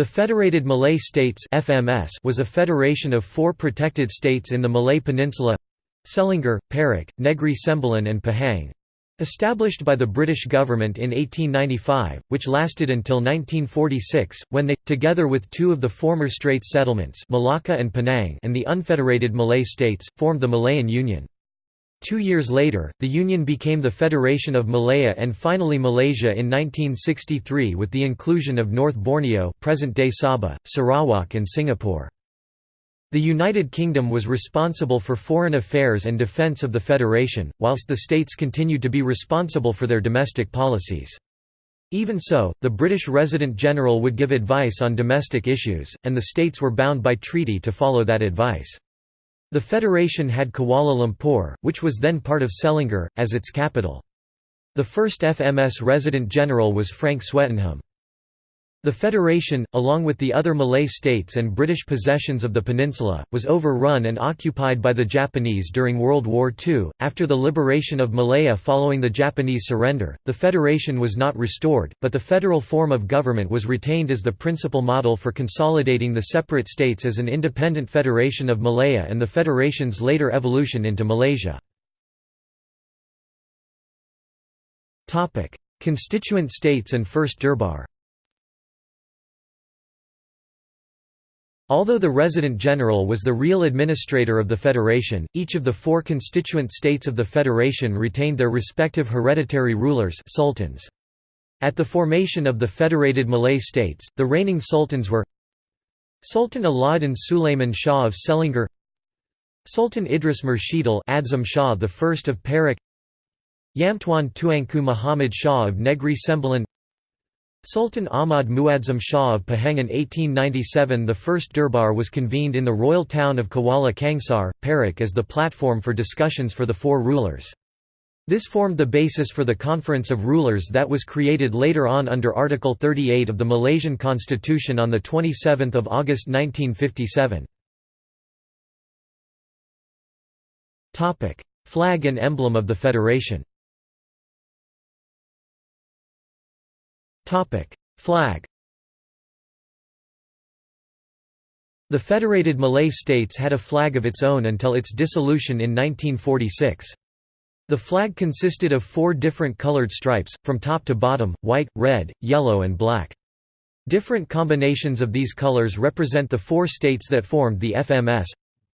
The Federated Malay States FMS was a federation of four protected states in the Malay Peninsula—Selangor, Perak, Negri Sembilan and Pahang—established by the British government in 1895, which lasted until 1946, when they, together with two of the former Straits settlements Malacca and Penang and the unfederated Malay states, formed the Malayan Union. Two years later, the Union became the Federation of Malaya and finally Malaysia in 1963 with the inclusion of North Borneo present-day Sabah, Sarawak and Singapore. The United Kingdom was responsible for foreign affairs and defence of the Federation, whilst the states continued to be responsible for their domestic policies. Even so, the British Resident General would give advice on domestic issues, and the states were bound by treaty to follow that advice. The federation had Kuala Lumpur, which was then part of Selangor, as its capital. The first FMS resident general was Frank Swettenham. The federation, along with the other Malay states and British possessions of the peninsula, was overrun and occupied by the Japanese during World War II. After the liberation of Malaya following the Japanese surrender, the federation was not restored, but the federal form of government was retained as the principal model for consolidating the separate states as an independent federation of Malaya and the federation's later evolution into Malaysia. Constituent states and First Durbar Although the Resident General was the real administrator of the federation, each of the four constituent states of the federation retained their respective hereditary rulers sultans. At the formation of the federated Malay states, the reigning sultans were Sultan Alauddin Suleiman Shah of Selangor Sultan Idris Murshidil Adzam Shah I of Perak Yamtuan Tuanku Muhammad Shah of Negri Sembilan Sultan Ahmad Muadzam Shah of Pahang in 1897 The first Durbar was convened in the royal town of Kuala Kangsar, Perak as the platform for discussions for the four rulers. This formed the basis for the Conference of Rulers that was created later on under Article 38 of the Malaysian Constitution on 27 August 1957. Flag and emblem of the Federation Flag The Federated Malay States had a flag of its own until its dissolution in 1946. The flag consisted of four different colored stripes, from top to bottom, white, red, yellow and black. Different combinations of these colors represent the four states that formed the FMS.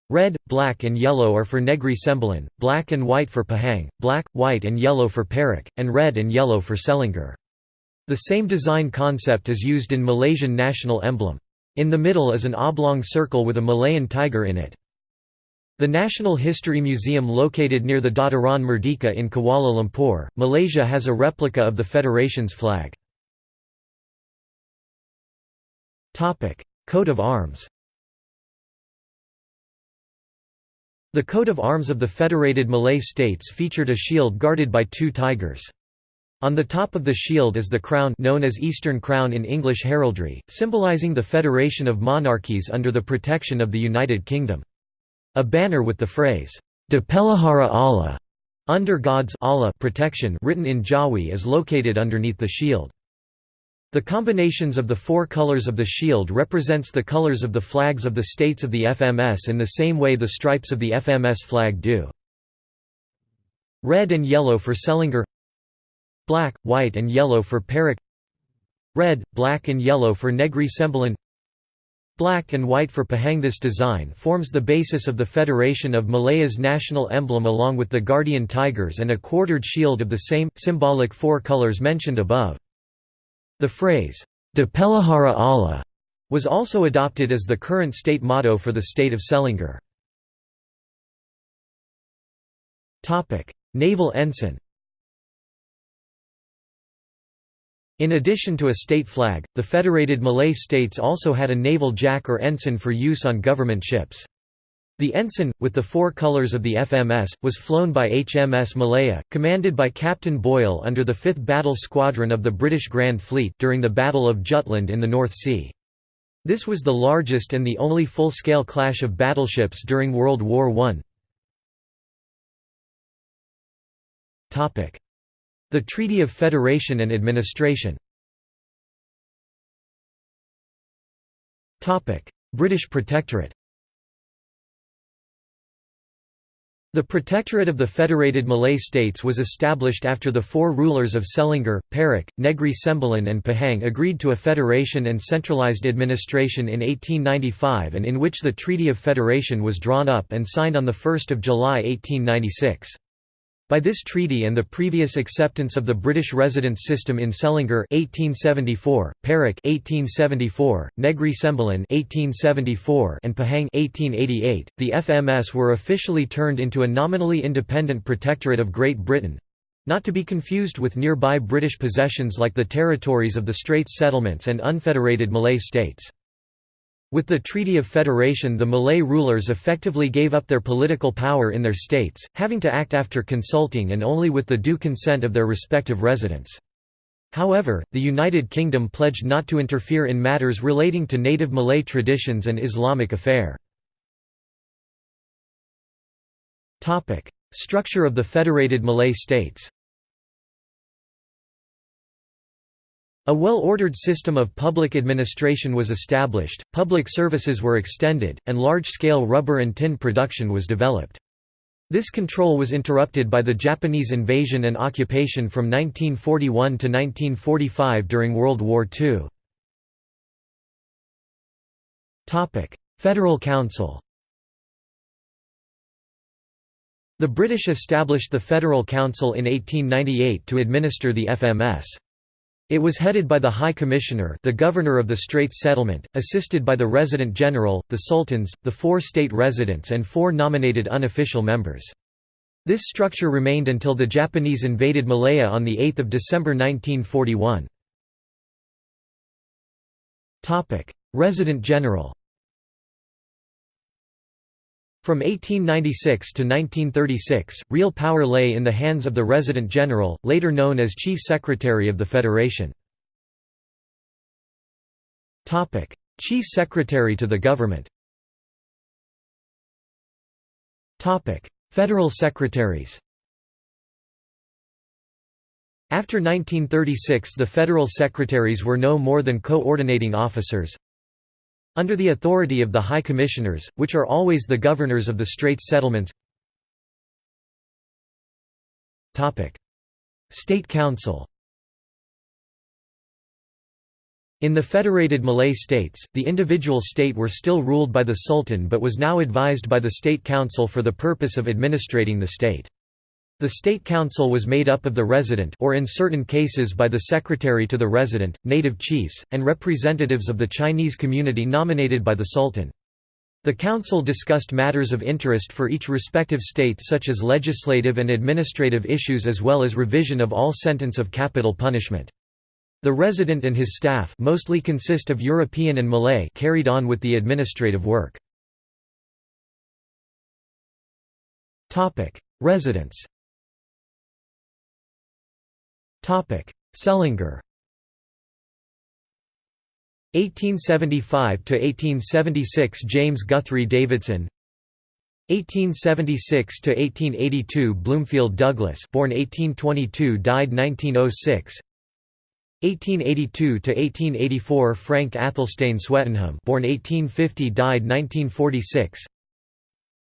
Red, black and yellow are for Negri Sembilan, black and white for Pahang, black, white and yellow for Perak, and red and yellow for Selangor. The same design concept is used in Malaysian national emblem. In the middle is an oblong circle with a Malayan tiger in it. The National History Museum located near the Dataran Merdeka in Kuala Lumpur, Malaysia has a replica of the Federation's flag. Coat of arms The coat of arms of the Federated Malay States featured a shield guarded by two tigers. On the top of the shield is the crown known as Eastern Crown in English heraldry, symbolizing the federation of monarchies under the protection of the United Kingdom. A banner with the phrase, De Pelihara Allah, under God's Allah protection written in Jawi is located underneath the shield. The combinations of the four colors of the shield represents the colors of the flags of the states of the FMS in the same way the stripes of the FMS flag do. Red and yellow for Selangor black, white and yellow for Perak red, black and yellow for Negri Sembilan black and white for Pahang This design forms the basis of the Federation of Malaya's national emblem along with the guardian tigers and a quartered shield of the same, symbolic four colors mentioned above. The phrase, De Pelihara Allah, was also adopted as the current state motto for the state of Selangor. Naval ensign In addition to a state flag, the Federated Malay States also had a naval jack or ensign for use on government ships. The ensign, with the four colours of the FMS, was flown by HMS Malaya, commanded by Captain Boyle under the 5th Battle Squadron of the British Grand Fleet during the Battle of Jutland in the North Sea. This was the largest and the only full-scale clash of battleships during World War I. The Treaty of Federation and Administration British Protectorate The Protectorate of the Federated Malay States was established after the four rulers of Selangor, Perak, Negri Sembilan and Pahang agreed to a federation and centralised administration in 1895 and in which the Treaty of Federation was drawn up and signed on 1 July 1896. By this treaty and the previous acceptance of the British residence system in Selangor 1874, Perak 1874, Negri Sembilan 1874, and Pahang 1888, the FMS were officially turned into a nominally independent protectorate of Great Britain, not to be confused with nearby British possessions like the territories of the Straits Settlements and unfederated Malay states. With the Treaty of Federation the Malay rulers effectively gave up their political power in their states, having to act after consulting and only with the due consent of their respective residents. However, the United Kingdom pledged not to interfere in matters relating to native Malay traditions and Islamic affair. Structure of the Federated Malay States A well-ordered system of public administration was established, public services were extended, and large-scale rubber and tin production was developed. This control was interrupted by the Japanese invasion and occupation from 1941 to 1945 during World War II. Federal Council The British established the Federal Council in 1898 to administer the FMS. It was headed by the High Commissioner the Governor of the Straits Settlement, assisted by the Resident General, the Sultans, the four state residents and four nominated unofficial members. This structure remained until the Japanese invaded Malaya on 8 December 1941. Resident General From 1896 to 1936, real power lay in the hands of the Resident General, later known as Chief Secretary of the Federation. Chief Secretary to the Government. Federal Secretaries. After 1936 the Federal Secretaries were no more than coordinating officers, under the authority of the High Commissioners, which are always the governors of the Straits settlements. State Council. In the federated Malay states, the individual state were still ruled by the Sultan but was now advised by the State Council for the purpose of administrating the state. The State Council was made up of the resident or in certain cases by the secretary to the resident, native chiefs, and representatives of the Chinese community nominated by the Sultan. The council discussed matters of interest for each respective state such as legislative and administrative issues as well as revision of all sentence of capital punishment. The resident and his staff mostly consist of European and Malay carried on with the administrative work. Residents Selangor 1875 to 1876 James Guthrie Davidson. 1876 to 1882 Bloomfield Douglas born 1822 died 1906 1882 to 1884 Frank Athelstane Swettenham born 1850 died 1946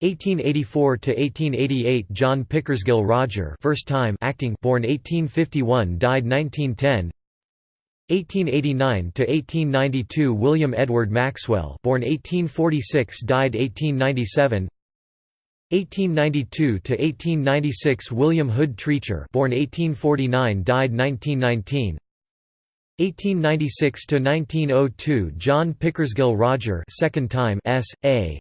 1884–1888 John Pickersgill Rodger first time acting born 1851 died 1910 1889 to 1892 William Edward Maxwell born 1846 died 1897 1892 to 1896 William Hood Treacher born 1849 died 1919 1896 to 1902 John Pickersgill Rodger second time S.A.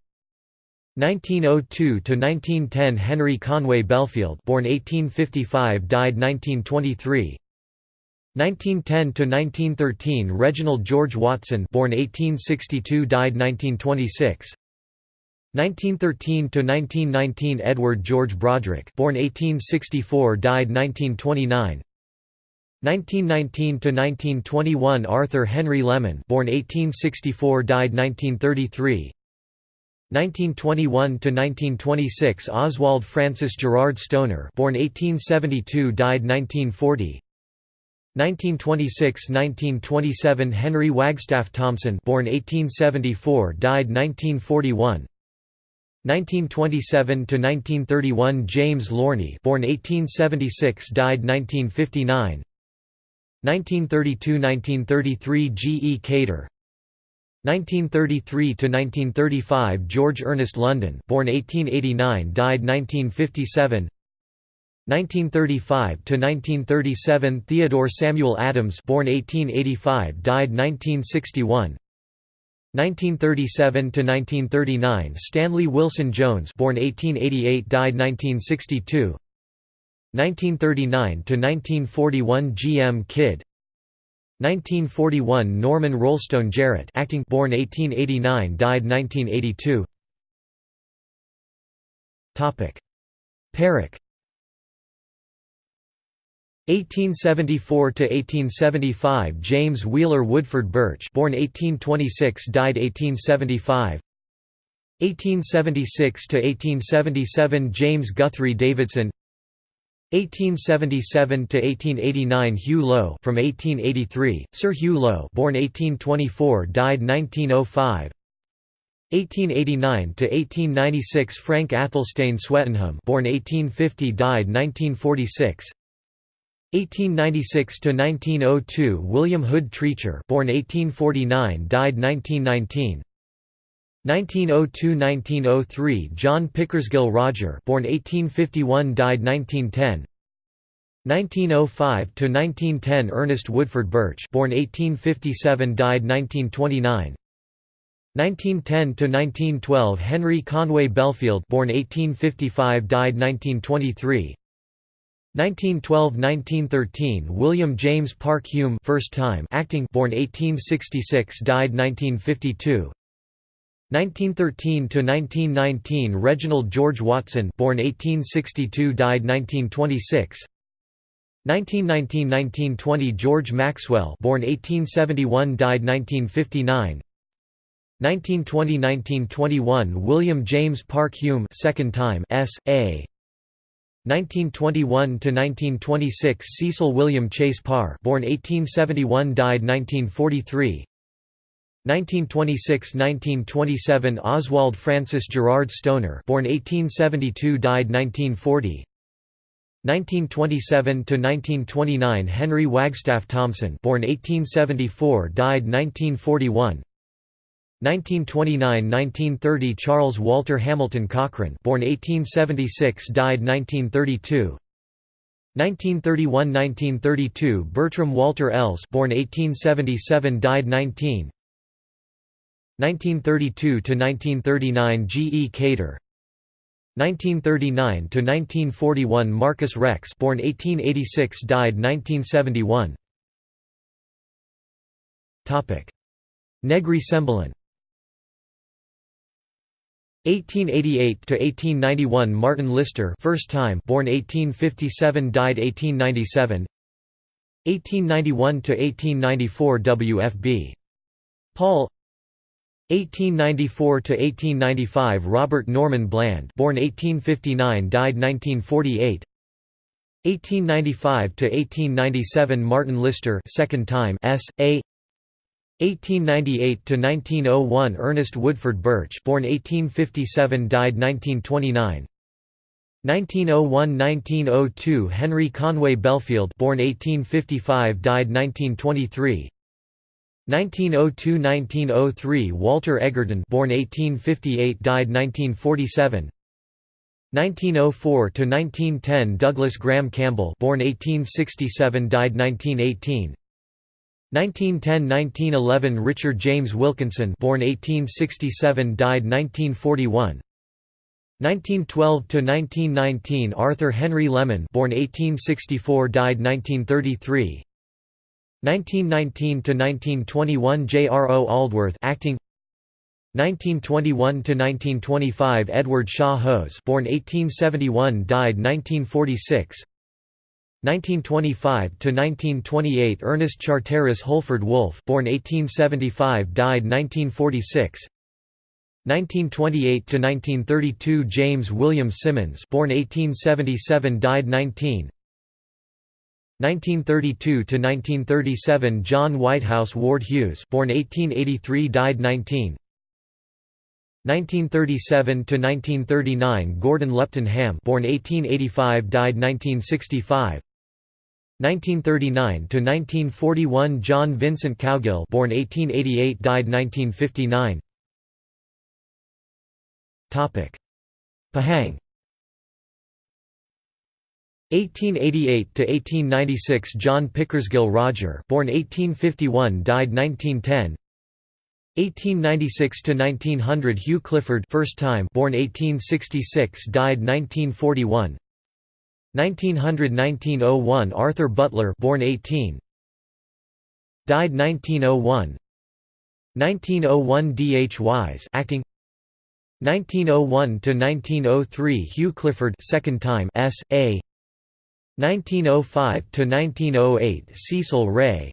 1902–1910 Henry Conway Belfield born 1855 died 1923 1910–1913 Reginald George Watson born 1862 died 1926 1913–1919 Edward George Broadrick born 1864 died 1929 1919–1921 Arthur Henry Lemon born 1864 died 1933 1921–1926 Oswald Francis Gerard Stoner born 1872 died 1940 1926–1927 Henry Wagstaff Thompson born 1874 died 1941 1927 to 1931 James Lornie born 1876 died 1959 1932–1933 G. E. Cater 1933–1935 George Ernest London born 1889 died 1957 1935 to 1937 Theodore Samuel Adams born 1885 died 1961 1937 to 1939 Stanley Wilson Jones born 1888 died 1962 1939 to 1941 G. M. Kidd 1941 Norman Rollestone Jarrett acting born 1889 died 1982 Topic. Perak 1874 to 1875 James Wheeler Woodford Birch born 1826 died 1875 1876 to 1877 James Guthrie Davidson 1877–1889 Hugh Low from 1883, Sir Hugh Low born 1824 died 1905 1889 to 1896 Frank Athelstane Swettenham born 1850 died 1946 1896 to 1902 William Hood Treacher born 1849 died 1919 1902–1903 John Pickersgill Rodger born 1851 died 1910 1905–1910 Ernest Woodford Birch born 1857 died 1929 1910–1912 Henry Conway Belfield born 1855 died 1923 1912–1913 William James Park Hume first time acting born 1866 died 1952 1913–1919 Reginald George Watson born 1862 died 1926 1919–1920 George Maxwell born 1871 died 1959 1920–1921 William James Park Hume second time S.A. 1921–1926 Cecil William Chase Parr born 1871 died 1943 1926–1927 Oswald Francis Gerard Stoner born 1872 died 1940 1927–1929 Henry Wagstaff Thompson born 1874 died 1941 1929–1930 Charles Walter Hamilton Cochrane born 1876 died 1932 1931–1932 Bertram Walter Elles born 1877 died 19 1932–1939 G. E. Cater 1939–1941 Marcus Rex born 1886 died 1971 Negri Sembilan 1888 to 1891 Martin Lister first time born 1857 died 1897 1891 to 1894 W. F. B. Paul 1894–1895 Robert Norman Bland born 1859 died 1948 1895 to 1897 Martin Lister second time S. A. 1898 to 1901 Ernest Woodford Birch born 1857 died 1929 1901–1902 Henry Conway Belfield born 1855 died 1923 1902–1903 Walter Egerton born 1858 died 1947 1904–1910 Douglas Graham Campbell born 1867 died 1918 1910–1911 Richard James Wilkinson born 1867 died 1941 1912–1919 Arthur Henry Lemon born 1864 died 1933 1919–1921 J. R. O. Aldworth acting 1921 to 1925 Edward Shaw Hose born 1871 died 1946 1925 to 1928 Ernest Charteris Holford Wolfe born 1875 died 1946 1928 to 1932 James William Simmons born 1877 died 19 1932 to 1937 John Whitehouse Ward Hughes born 1883 died 19 1937 to 1939 Gordon Lupton Ham born 1885 died 1965 1939 to 1941 John Vincent Cowgill born 1888 died 1959 Topic. Pahang 1888 to 1896 John Pickersgill Rodger, born 1851, died 1910. 1896 to 1900 Hugh Clifford, first time, born 1866, died 1941. 1900–1901 Arthur Butler, born 18, died 1901. 1901 D.H. Wise, acting. 1901 to 1903 Hugh Clifford, second time, S.A. 1905–1908 Cecil Wray.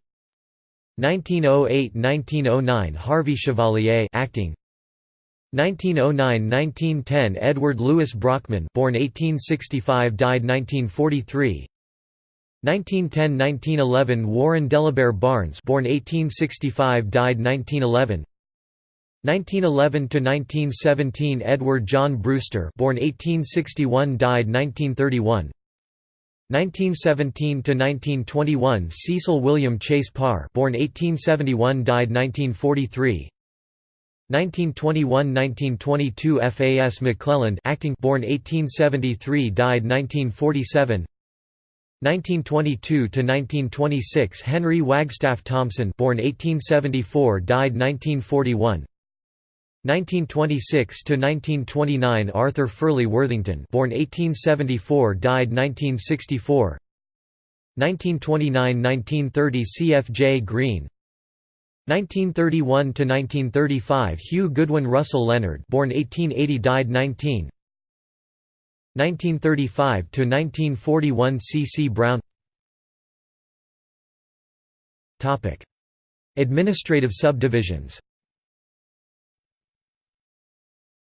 1908–1909 Harvey Chevalier acting. 1909–1910 Edward Louis Brockman born 1865 died 1943 1910–1911 Warren Delabere Barnes born 1865 died 1911 1911–1917 Edward John Brewster born 1861 died 1931 1917–1921 Cecil William Chase Parr born 1871 died 1943 1921–1922 FAS McClelland acting born 1873 died 1947 1922–1926 Henry Wagstaff Thompson born 1874 died 1941 1926–1929 Arthur Furley Worthington born 1874 died 1964 1929–1930 C. F. J. Green 1931–1935 Hugh Goodwin Russell Leonard born 1880 died 19 1935–1941 C. C. Brown Administrative subdivisions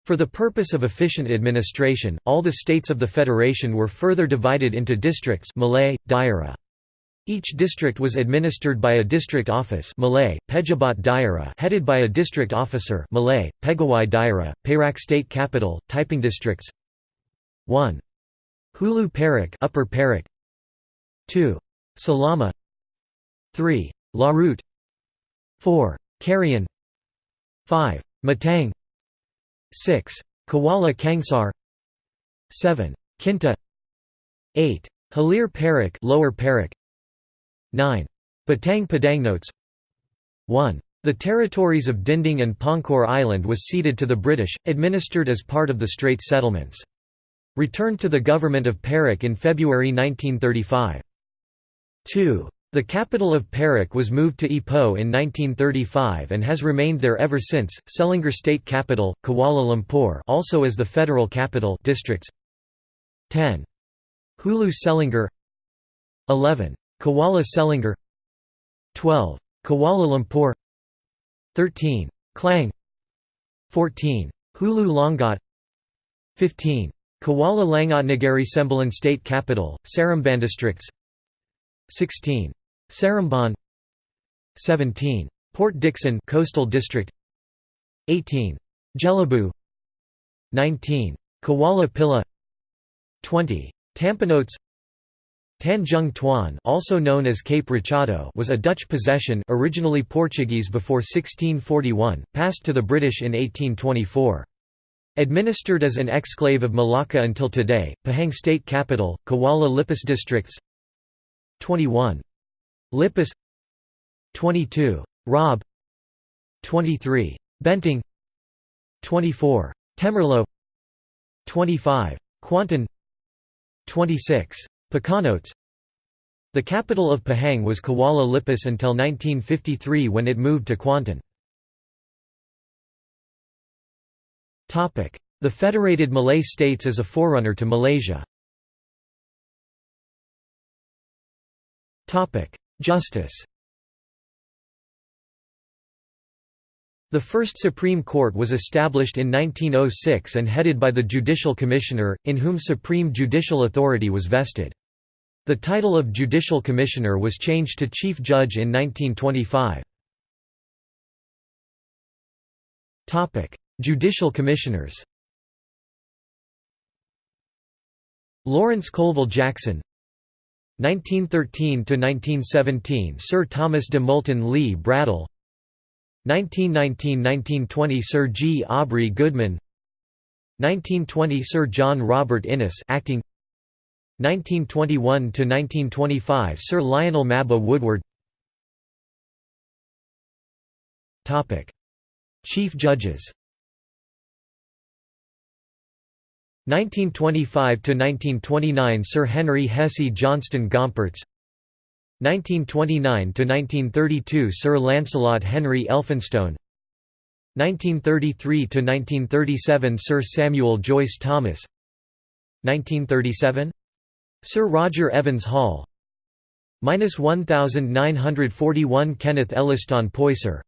For the purpose of efficient administration, all the states of the federation were further divided into districts Malay, Daerah. Each district was administered by a district office Malay, Pejabat Daerah headed by a district officer Malay, Pegawai Daerah, Perak State Capital, Taiping districts 1. Hulu Perak Upper Perak 2. Selama 3. Larut 4. Krian 5. Matang 6. Kuala Kangsar 7. Kinta 8. Hilir Perak Lower Perak 9. Batang Padang Notes 1. The territories of Dinding and Pangkor Island was ceded to the British, administered as part of the Strait Settlements. Returned to the government of Perak in February 1935. 2. The capital of Perak was moved to Ipoh in 1935 and has remained there ever since. Selangor State Capital, Kuala Lumpur, also as the federal capital, districts. 10. Hulu Selangor. 11. Kuala Selangor. 12. Kuala Lumpur. 13. Klang. 14. Hulu Langat. 15. Kuala Langat Negari Sembilan State Capital, Districts 16. Seremban 17. Port Dickson Coastal District 18. Jelebu 19. Kuala Pilah 20. Tampanotes Tanjung Tuan also known as Cape Rachado was a Dutch possession originally Portuguese before 1641, passed to the British in 1824. Administered as an exclave of Malacca until today, Pahang state capital, Kuala Lipis districts 21. Lipis 22. Raub 23. Bentong 24. Temerloh 25. Kuantan 26. Pekanotes The capital of Pahang was Kuala Lipis until 1953 when it moved to Kuantan. The Federated Malay States as a forerunner to Malaysia Justice The first Supreme Court was established in 1906 and headed by the Judicial Commissioner, in whom supreme judicial authority was vested. The title of Judicial Commissioner was changed to Chief Judge in 1925. Judicial Commissioners Lawrence Colville Jackson 1913–1917 Sir Thomas de Moulton Lee Braddell. 1919–1920 Sir G. Aubrey Goodman. 1920 Sir John Robert Innes acting. 1921–1925 Sir Lionel Mabbott Woodward. Chief Judges 1925–1929 Sir Henry Hessey Johnston Gompertz. 1929–1932 Sir Lancelot Henry Elphinstone. 1933–1937 Sir Samuel Joyce Thomas. 1937 Sir Roger Evans Hall. minus 1941 Kenneth Elliston Poyser.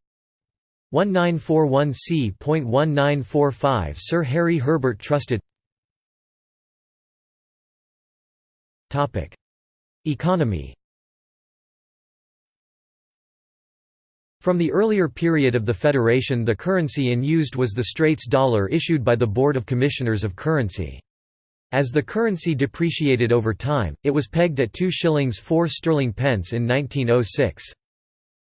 1941 C.1945 Sir Harry Herbert Trusted Economy From the earlier period of the Federation the currency in used was the Straits dollar issued by the Board of Commissioners of Currency. As the currency depreciated over time, it was pegged at 2 shillings 4 sterling pence in 1906.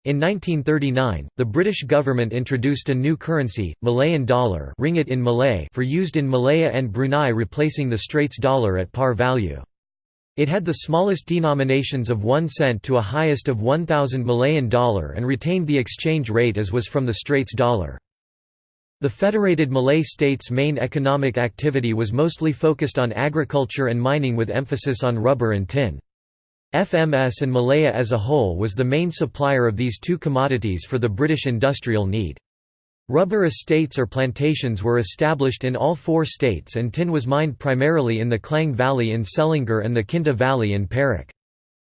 In 1939, the British government introduced a new currency, Malayan dollar ringgit in Malay for used in Malaya and Brunei replacing the Straits dollar at par value. It had the smallest denominations of 1 cent to a highest of 1,000 Malayan dollar and retained the exchange rate as was from the Straits dollar. The Federated Malay States' main economic activity was mostly focused on agriculture and mining with emphasis on rubber and tin. FMS and Malaya as a whole was the main supplier of these two commodities for the British industrial need. Rubber estates or plantations were established in all four states and tin was mined primarily in the Klang Valley in Selangor and the Kinta Valley in Perak.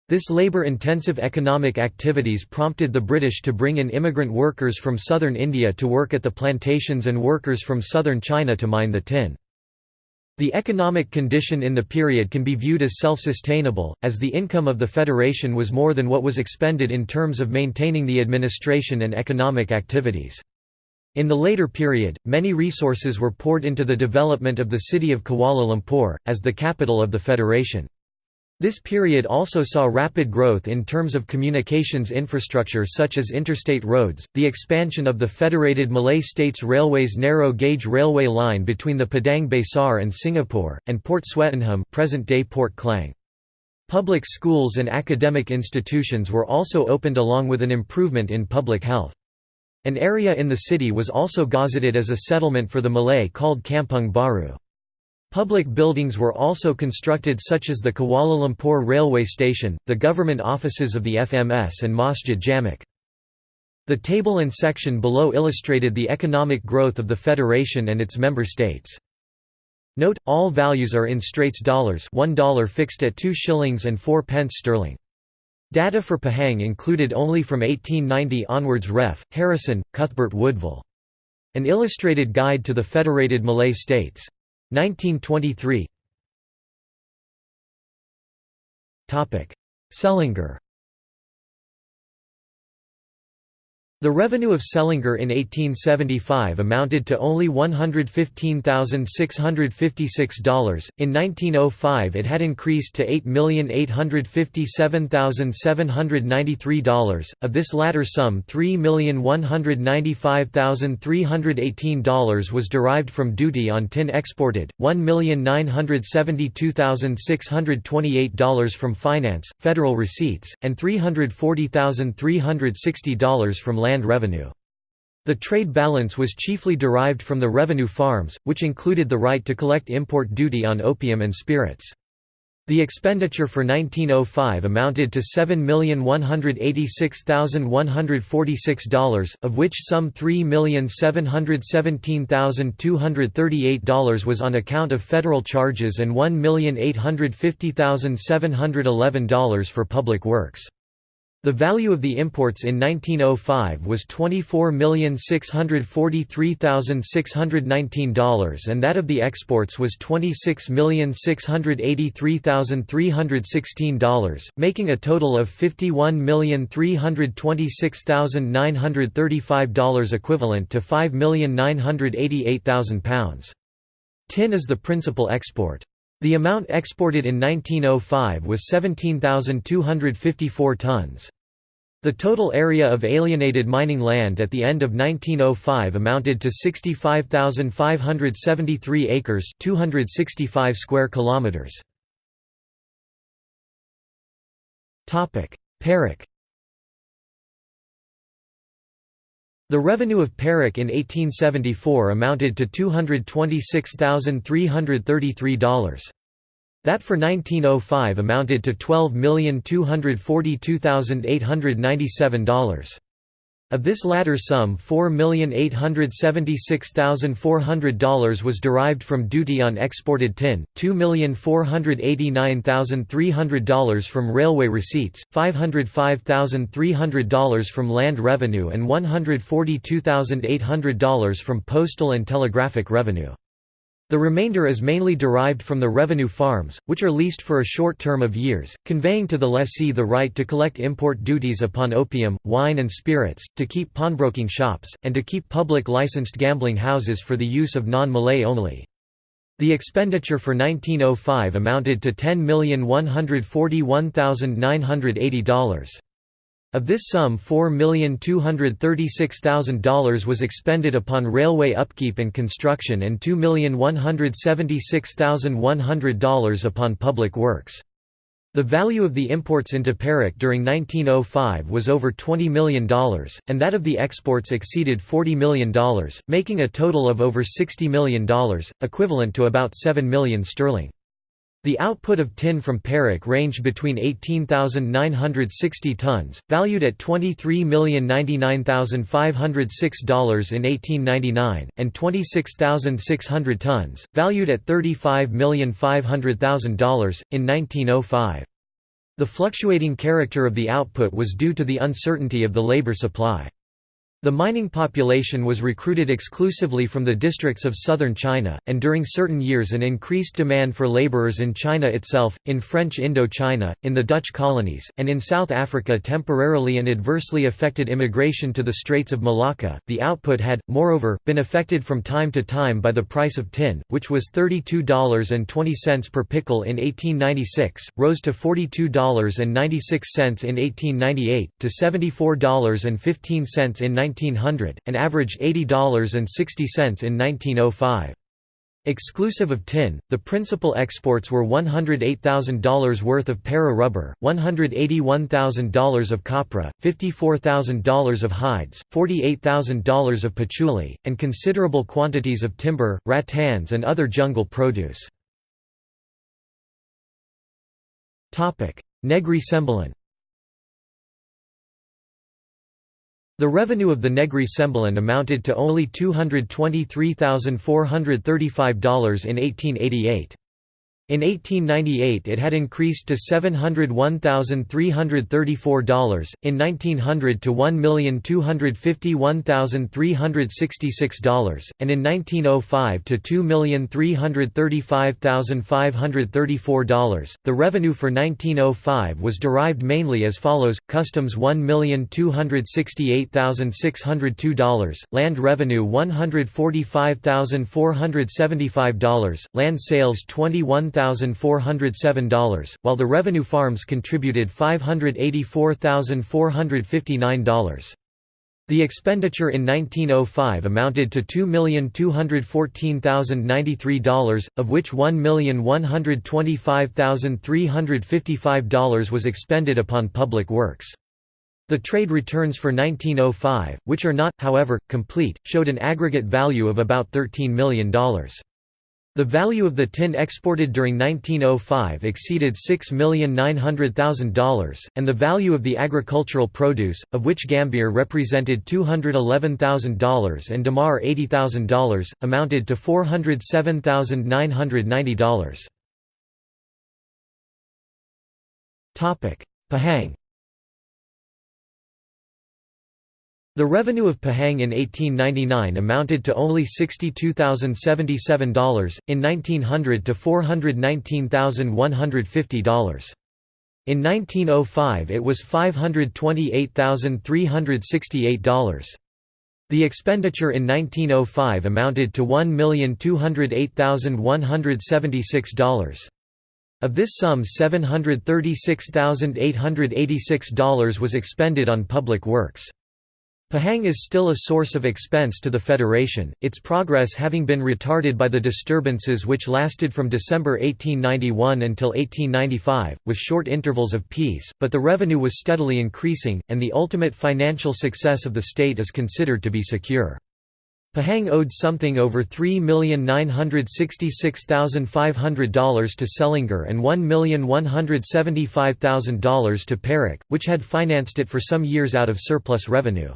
This labor-intensive economic activities prompted the British to bring in immigrant workers from southern India to work at the plantations and workers from southern China to mine the tin. The economic condition in the period can be viewed as self-sustainable, as the income of the Federation was more than what was expended in terms of maintaining the administration and economic activities. In the later period, many resources were poured into the development of the city of Kuala Lumpur, as the capital of the Federation. This period also saw rapid growth in terms of communications infrastructure such as interstate roads, the expansion of the Federated Malay States Railways narrow-gauge railway line between the Padang Besar and Singapore, and Port Swettenham present-day Port Klang. Public schools and academic institutions were also opened along with an improvement in public health. An area in the city was also gazetted as a settlement for the Malay called Kampung Baru. Public buildings were also constructed such as the Kuala Lumpur Railway Station, the government offices of the FMS and Masjid Jamek. The table and section below illustrated the economic growth of the Federation and its member states. Note, all values are in Straits dollars $1 fixed at 2 shillings and 4 pence sterling. Data for Pahang included only from 1890 onwards Ref. Harrison, Cuthbert Woodville. An illustrated guide to the Federated Malay States. 1923 Selangor The revenue of Selangor in 1875 amounted to only $115,656. In 1905 it had increased to $8,857,793. Of this latter sum, $3,195,318 was derived from duty on tin exported, $1,972,628 from finance, federal receipts, and $340,360 from land revenue. The trade balance was chiefly derived from the revenue farms, which included the right to collect import duty on opium and spirits. The expenditure for 1905 amounted to $7,186,146, of which some $3,717,238 was on account of federal charges and $1,850,711 for public works. The value of the imports in 1905 was $24,643,619 and that of the exports was $26,683,316, making a total of $51,326,935 equivalent to £5,988,000. Tin is the principal export. The amount exported in 1905 was 17,254 tons. The total area of alienated mining land at the end of 1905 amounted to 65,573 acres, 265 square kilometers. Topic: The revenue of Perak in 1874 amounted to $226,333. That for 1905 amounted to $12,242,897. Of this latter sum $4,876,400 was derived from duty on exported tin, $2,489,300 from railway receipts, $505,300 from land revenue and $142,800 from postal and telegraphic revenue. The remainder is mainly derived from the revenue farms, which are leased for a short term of years, conveying to the lessee the right to collect import duties upon opium, wine and spirits, to keep pawnbroking shops, and to keep public licensed gambling houses for the use of non-Malay only. The expenditure for 1905 amounted to $10,141,980. Of this sum $4,236,000 was expended upon railway upkeep and construction and $2,176,100 upon public works. The value of the imports into Perak during 1905 was over $20 million, and that of the exports exceeded $40 million, making a total of over $60 million, equivalent to about 7 million sterling. The output of tin from Perak ranged between 18,960 tons, valued at $23,099,506 in 1899, and 26,600 tons, valued at $35,500,000, in 1905. The fluctuating character of the output was due to the uncertainty of the labor supply. The mining population was recruited exclusively from the districts of southern China, and during certain years an increased demand for laborers in China itself, in French Indochina, in the Dutch colonies, and in South Africa temporarily and adversely affected immigration to the Straits of Malacca. The output had, moreover, been affected from time to time by the price of tin, which was $32.20 per picul in 1896, rose to $42.96 in 1898, to $74.15 in 1900, and averaged $80.60 in 1905. Exclusive of tin, the principal exports were $108,000 worth of para rubber, $181,000 of copra, $54,000 of hides, $48,000 of patchouli, and considerable quantities of timber, rattans and other jungle produce. Negri Sembilan The revenue of the Negri Sembilan amounted to only $223,435 in 1888. In 1898 it had increased to $701,334, in 1900 to $1,251,366, and in 1905 to $2,335,534. The revenue for 1905 was derived mainly as follows Customs $1,268,602, land revenue $145,475, land sales $21,000. $1,407, while the revenue farms contributed $584,459. The expenditure in 1905 amounted to $2,214,093, of which $1,125,355 was expended upon public works. The trade returns for 1905, which are not, however, complete, showed an aggregate value of about $13 million. The value of the tin exported during 1905 exceeded $6,900,000, and the value of the agricultural produce, of which Gambier represented $211,000 and Damar $80,000, amounted to $407,990. Pahang The revenue of Pahang in 1899 amounted to only $62,077, in 1900 to $419,150. In 1905 it was $528,368. The expenditure in 1905 amounted to $1,208,176. Of this sum $736,886 was expended on public works. Pahang is still a source of expense to the Federation, its progress having been retarded by the disturbances which lasted from December 1891 until 1895, with short intervals of peace, but the revenue was steadily increasing, and the ultimate financial success of the state is considered to be secure. Pahang owed something over $3,966,500 to Selangor and $1,175,000 to Perak, which had financed it for some years out of surplus revenue.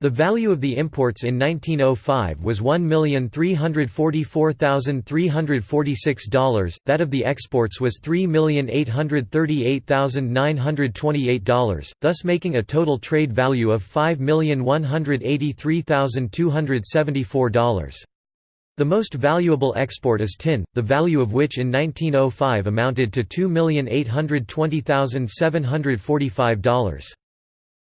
The value of the imports in 1905 was $1,344,346, that of the exports was $3,838,928, thus making a total trade value of $5,183,274. The most valuable export is tin, the value of which in 1905 amounted to $2,820,745.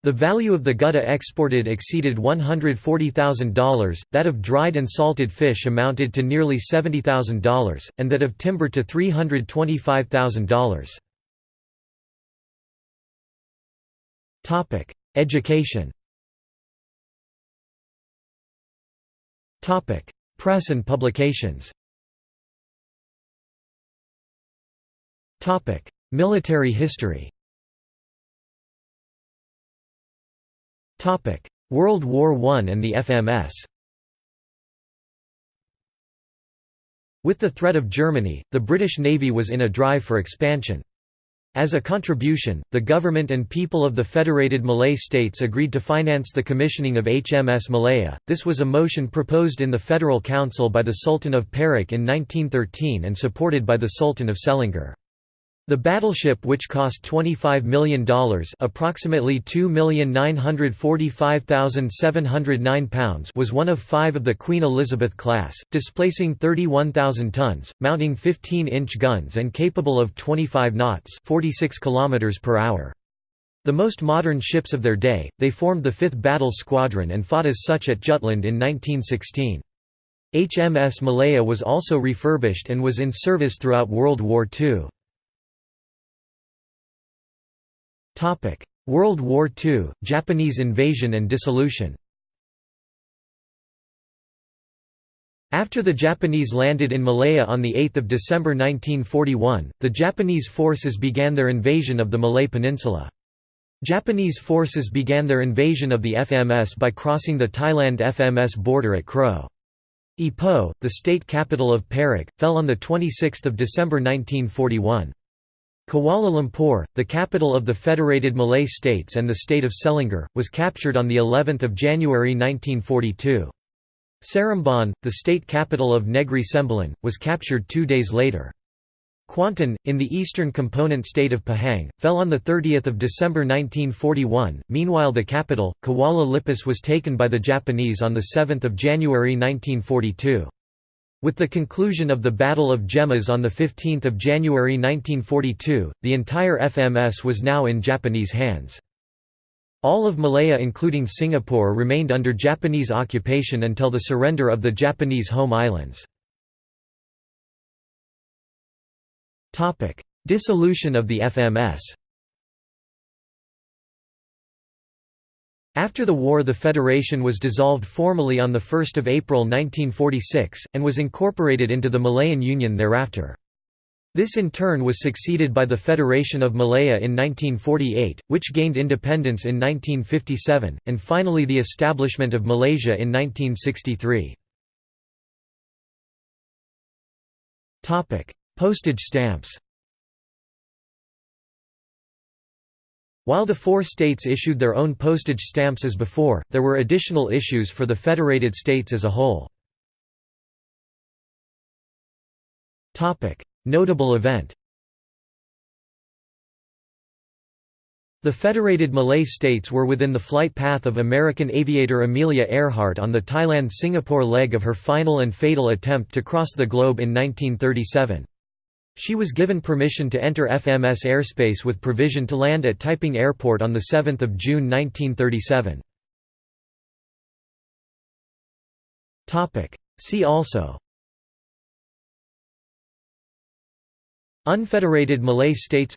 The value of the gutta exported exceeded $140,000, that of dried and salted fish amounted to nearly $70,000, and that of timber to $325,000. Education. Press and publications. Military history World War I and the FMS With the threat of Germany, the British Navy was in a drive for expansion. As a contribution, the government and people of the Federated Malay States agreed to finance the commissioning of HMS Malaya. This was a motion proposed in the Federal Council by the Sultan of Perak in 1913 and supported by the Sultan of Selangor. The battleship which cost $25 million approximately £2,945,709 was one of five of the Queen Elizabeth class, displacing 31,000 tons, mounting 15-inch guns and capable of 25 knots 46 km per hour. The most modern ships of their day, they formed the 5th Battle Squadron and fought as such at Jutland in 1916. HMS Malaya was also refurbished and was in service throughout World War II. World War II, Japanese invasion and dissolution After the Japanese landed in Malaya on 8 December 1941, the Japanese forces began their invasion of the Malay Peninsula. Japanese forces began their invasion of the FMS by crossing the Thailand FMS border at Kroh. Ipoh, the state capital of Perak, fell on 26 December 1941. Kuala Lumpur, the capital of the Federated Malay States and the state of Selangor, was captured on the 11th of January 1942. Seremban, the state capital of Negri Sembilan, was captured 2 days later. Kuantan, in the eastern component state of Pahang, fell on 30 December 1941. Meanwhile the capital, Kuala Lipis was taken by the Japanese on 7 January 1942. With the conclusion of the Battle of Gemas on 15 January 1942, the entire FMS was now in Japanese hands. All of Malaya including Singapore remained under Japanese occupation until the surrender of the Japanese home islands. Dissolution of the FMS After the war the federation was dissolved formally on 1 April 1946, and was incorporated into the Malayan Union thereafter. This in turn was succeeded by the Federation of Malaya in 1948, which gained independence in 1957, and finally the establishment of Malaysia in 1963. Postage stamps While the four states issued their own postage stamps as before, there were additional issues for the federated states as a whole. Notable event The Federated Malay States were within the flight path of American aviator Amelia Earhart on the Thailand–Singapore leg of her final and fatal attempt to cross the globe in 1937. She was given permission to enter FMS airspace with provision to land at Taiping Airport on 7 June 1937. See also. Unfederated Malay States.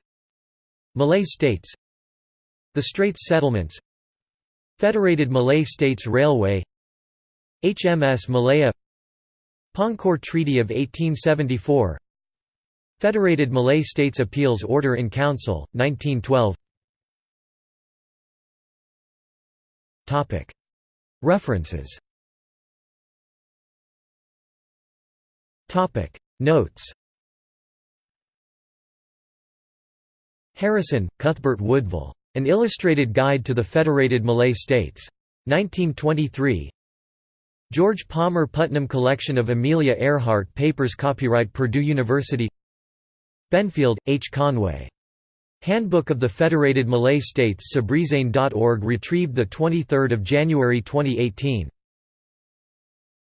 Malay States. The Straits Settlements. Federated Malay States Railway. HMS Malaya. Pangkor Treaty of 1874 Federated Malay States Appeals Order in Council, 1912 References. Notes. Harrison, Cuthbert Woodville. An Illustrated Guide to the Federated Malay States. 1923 George Palmer Putnam Collection of Amelia Earhart Papers Copyright Purdue University Belfield, H. Conway. Handbook of the Federated Malay States Sabrizain.org retrieved 23 January 2018